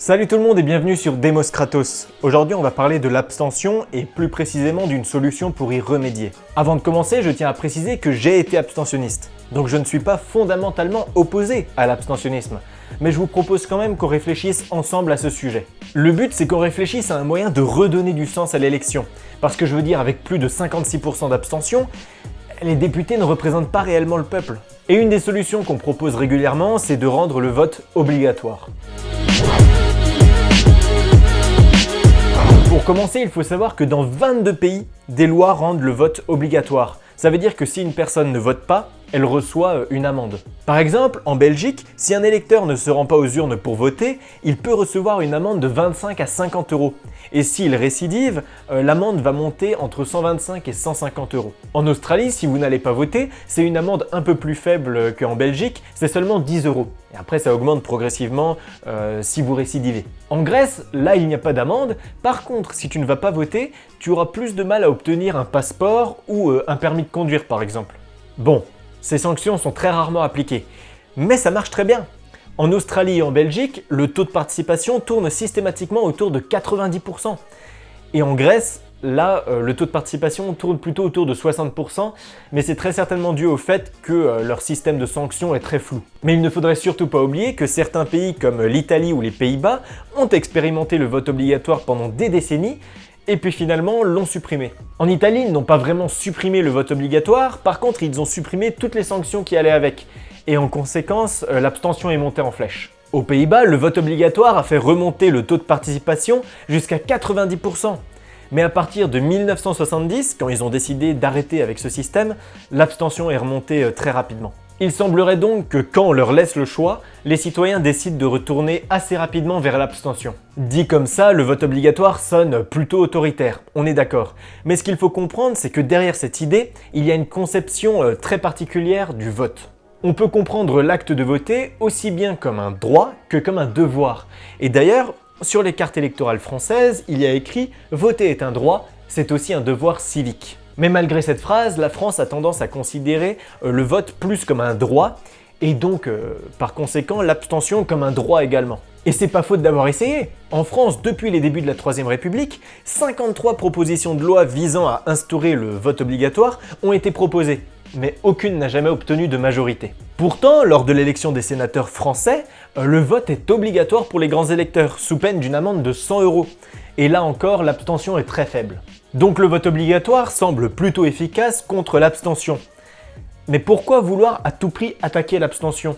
Salut tout le monde et bienvenue sur Demos Kratos. Aujourd'hui on va parler de l'abstention et plus précisément d'une solution pour y remédier. Avant de commencer, je tiens à préciser que j'ai été abstentionniste, donc je ne suis pas fondamentalement opposé à l'abstentionnisme, mais je vous propose quand même qu'on réfléchisse ensemble à ce sujet. Le but c'est qu'on réfléchisse à un moyen de redonner du sens à l'élection, parce que je veux dire avec plus de 56% d'abstention, les députés ne représentent pas réellement le peuple. Et une des solutions qu'on propose régulièrement, c'est de rendre le vote obligatoire. Commencer, il faut savoir que dans 22 pays, des lois rendent le vote obligatoire. Ça veut dire que si une personne ne vote pas, elle reçoit euh, une amende. Par exemple, en Belgique, si un électeur ne se rend pas aux urnes pour voter, il peut recevoir une amende de 25 à 50 euros. Et s'il récidive, euh, l'amende va monter entre 125 et 150 euros. En Australie, si vous n'allez pas voter, c'est une amende un peu plus faible qu'en Belgique, c'est seulement 10 euros. Et après, ça augmente progressivement euh, si vous récidivez. En Grèce, là, il n'y a pas d'amende. Par contre, si tu ne vas pas voter, tu auras plus de mal à obtenir un passeport ou un permis de conduire, par exemple. Bon, ces sanctions sont très rarement appliquées, mais ça marche très bien. En Australie et en Belgique, le taux de participation tourne systématiquement autour de 90%. Et en Grèce, là, euh, le taux de participation tourne plutôt autour de 60%, mais c'est très certainement dû au fait que euh, leur système de sanctions est très flou. Mais il ne faudrait surtout pas oublier que certains pays comme l'Italie ou les Pays-Bas ont expérimenté le vote obligatoire pendant des décennies, et puis finalement l'ont supprimé. En Italie, ils n'ont pas vraiment supprimé le vote obligatoire, par contre ils ont supprimé toutes les sanctions qui allaient avec, et en conséquence, euh, l'abstention est montée en flèche. Aux Pays-Bas, le vote obligatoire a fait remonter le taux de participation jusqu'à 90%. Mais à partir de 1970, quand ils ont décidé d'arrêter avec ce système, l'abstention est remontée euh, très rapidement. Il semblerait donc que quand on leur laisse le choix, les citoyens décident de retourner assez rapidement vers l'abstention. Dit comme ça, le vote obligatoire sonne plutôt autoritaire, on est d'accord. Mais ce qu'il faut comprendre, c'est que derrière cette idée, il y a une conception euh, très particulière du vote. On peut comprendre l'acte de voter aussi bien comme un droit que comme un devoir. Et d'ailleurs, sur les cartes électorales françaises, il y a écrit « Voter est un droit, c'est aussi un devoir civique ». Mais malgré cette phrase, la France a tendance à considérer euh, le vote plus comme un droit, et donc, euh, par conséquent, l'abstention comme un droit également. Et c'est pas faute d'avoir essayé En France, depuis les débuts de la Troisième République, 53 propositions de loi visant à instaurer le vote obligatoire ont été proposées, mais aucune n'a jamais obtenu de majorité. Pourtant, lors de l'élection des sénateurs français, euh, le vote est obligatoire pour les grands électeurs, sous peine d'une amende de 100 euros. Et là encore, l'abstention est très faible. Donc le vote obligatoire semble plutôt efficace contre l'abstention. Mais pourquoi vouloir à tout prix attaquer l'abstention?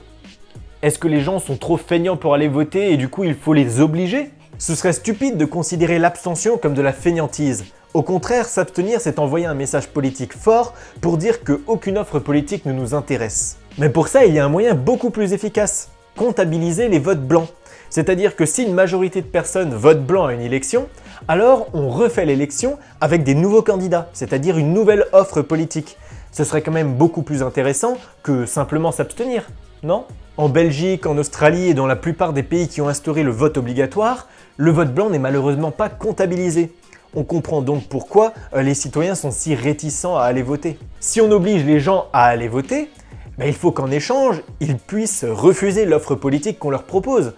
Est-ce que les gens sont trop feignants pour aller voter et du coup il faut les obliger? Ce serait stupide de considérer l'abstention comme de la feignantise. Au contraire, s'abstenir c'est envoyer un message politique fort pour dire qu'aucune offre politique ne nous intéresse. Mais pour ça, il y a un moyen beaucoup plus efficace. Comptabiliser les votes blancs. C'est-à-dire que si une majorité de personnes votent blanc à une élection, alors on refait l'élection avec des nouveaux candidats, c'est-à-dire une nouvelle offre politique. Ce serait quand même beaucoup plus intéressant que simplement s'abstenir, non? En Belgique, en Australie et dans la plupart des pays qui ont instauré le vote obligatoire, le vote blanc n'est malheureusement pas comptabilisé. On comprend donc pourquoi euh, les citoyens sont si réticents à aller voter. Si on oblige les gens à aller voter, ben, il faut qu'en échange, ils puissent refuser l'offre politique qu'on leur propose.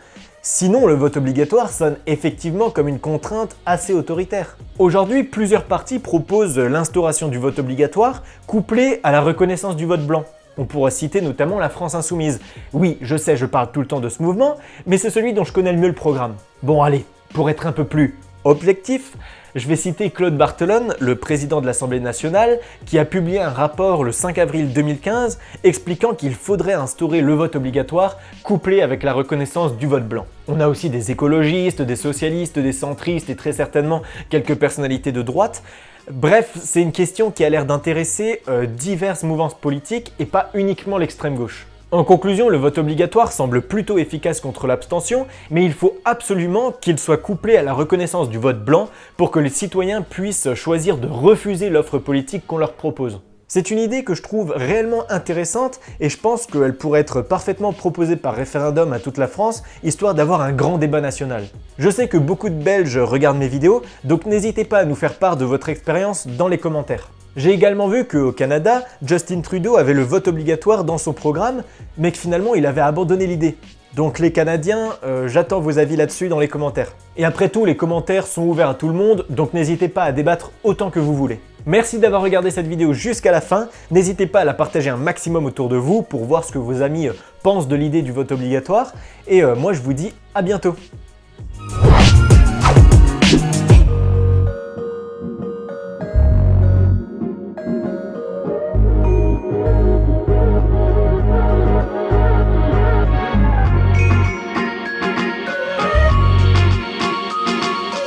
Sinon, le vote obligatoire sonne effectivement comme une contrainte assez autoritaire. Aujourd'hui, plusieurs partis proposent l'instauration du vote obligatoire couplé à la reconnaissance du vote blanc. On pourra citer notamment la France Insoumise. Oui, je sais, je parle tout le temps de ce mouvement, mais c'est celui dont je connais le mieux le programme. Bon allez, pour être un peu plus objectif, je vais citer Claude Barthelone, le président de l'Assemblée nationale, qui a publié un rapport le 5 avril 2015 expliquant qu'il faudrait instaurer le vote obligatoire couplé avec la reconnaissance du vote blanc. On a aussi des écologistes, des socialistes, des centristes et très certainement quelques personnalités de droite. Bref, c'est une question qui a l'air d'intéresser euh, diverses mouvances politiques et pas uniquement l'extrême gauche. En conclusion, le vote obligatoire semble plutôt efficace contre l'abstention, mais il faut absolument qu'il soit couplé à la reconnaissance du vote blanc pour que les citoyens puissent choisir de refuser l'offre politique qu'on leur propose. C'est une idée que je trouve réellement intéressante et je pense qu'elle pourrait être parfaitement proposée par référendum à toute la France, histoire d'avoir un grand débat national. Je sais que beaucoup de Belges regardent mes vidéos, donc n'hésitez pas à nous faire part de votre expérience dans les commentaires. J'ai également vu qu'au Canada, Justin Trudeau avait le vote obligatoire dans son programme, mais que finalement il avait abandonné l'idée. Donc les Canadiens, euh, j'attends vos avis là-dessus dans les commentaires. Et après tout, les commentaires sont ouverts à tout le monde, donc n'hésitez pas à débattre autant que vous voulez. Merci d'avoir regardé cette vidéo jusqu'à la fin, n'hésitez pas à la partager un maximum autour de vous pour voir ce que vos amis euh, pensent de l'idée du vote obligatoire, et euh, moi je vous dis à bientôt